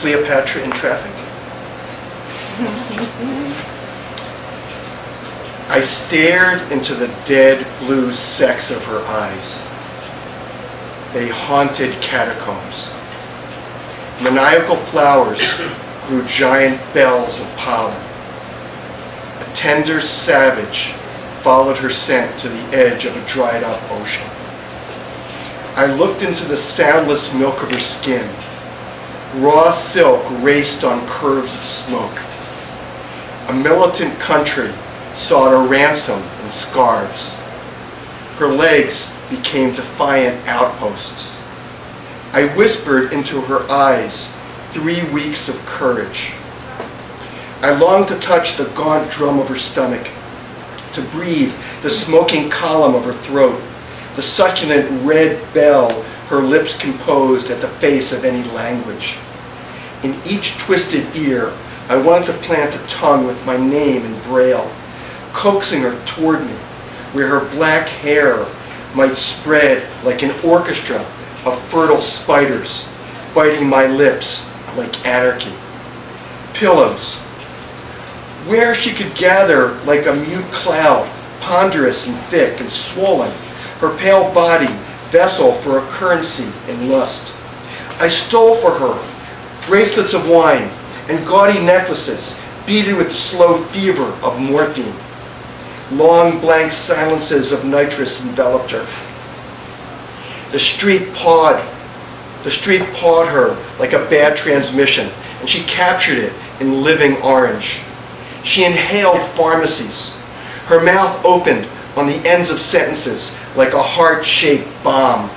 Cleopatra in traffic? I stared into the dead blue sex of her eyes. They haunted catacombs. Maniacal flowers grew giant bells of pollen. A tender savage followed her scent to the edge of a dried up ocean. I looked into the soundless milk of her skin. Raw silk raced on curves of smoke. A militant country sought a ransom in scarves. Her legs became defiant outposts. I whispered into her eyes three weeks of courage. I longed to touch the gaunt drum of her stomach, to breathe the smoking column of her throat, the succulent red bell her lips composed at the face of any language. In each twisted ear, I wanted to plant a tongue with my name in braille, coaxing her toward me, where her black hair might spread like an orchestra of fertile spiders, biting my lips like anarchy. Pillows, where she could gather like a mute cloud, ponderous and thick and swollen, her pale body vessel for a currency in lust. I stole for her bracelets of wine and gaudy necklaces beaded with the slow fever of morphine. Long blank silences of nitrous enveloped her. The street pawed, the street pawed her like a bad transmission, and she captured it in living orange. She inhaled pharmacies. Her mouth opened on the ends of sentences like a heart-shaped bomb.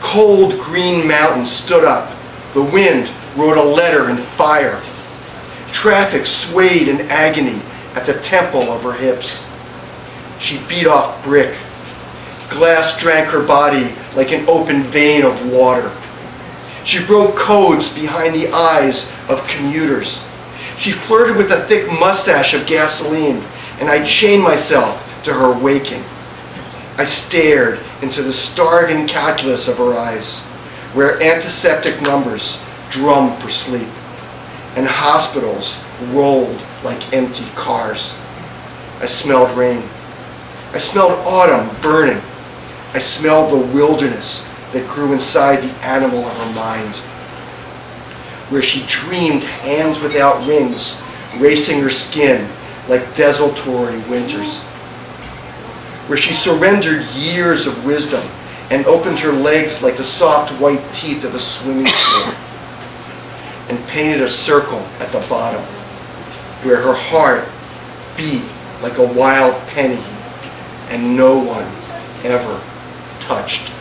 Cold green mountains stood up. The wind wrote a letter in fire. Traffic swayed in agony at the temple of her hips. She beat off brick. Glass drank her body like an open vein of water. She broke codes behind the eyes of commuters. She flirted with a thick mustache of gasoline, and I chained myself to her waking. I stared into the starving calculus of her eyes, where antiseptic numbers drummed for sleep, and hospitals rolled like empty cars. I smelled rain. I smelled autumn burning. I smelled the wilderness that grew inside the animal of her mind, where she dreamed hands without rings racing her skin like desultory winters, where she surrendered years of wisdom and opened her legs like the soft white teeth of a swimming pool, and painted a circle at the bottom, where her heart beat like a wild penny and no one ever touched.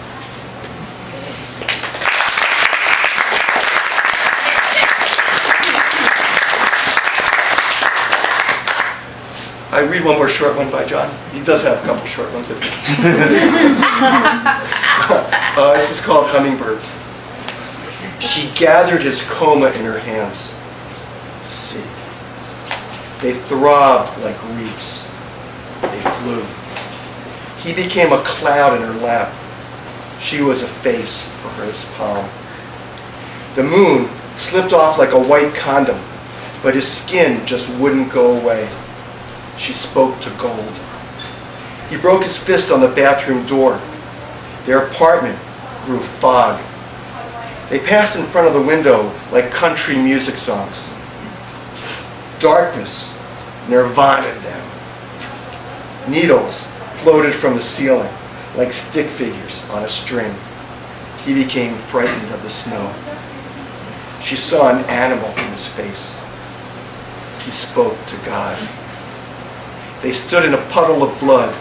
I read one more short one by John. He does have a couple short ones. uh, this is called Hummingbirds. She gathered his coma in her hands. See. They throbbed like reefs. They flew. He became a cloud in her lap. She was a face for his palm. The moon slipped off like a white condom, but his skin just wouldn't go away. She spoke to gold. He broke his fist on the bathroom door. Their apartment grew fog. They passed in front of the window like country music songs. Darkness nirvana them. Needles floated from the ceiling like stick figures on a string. He became frightened of the snow. She saw an animal in his face. He spoke to God. They stood in a puddle of blood,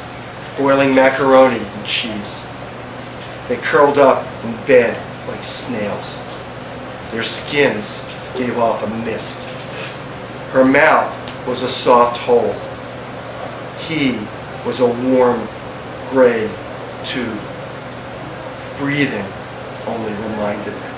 boiling macaroni and cheese. They curled up in bed like snails. Their skins gave off a mist. Her mouth was a soft hole. He was a warm gray tube. Breathing only reminded them.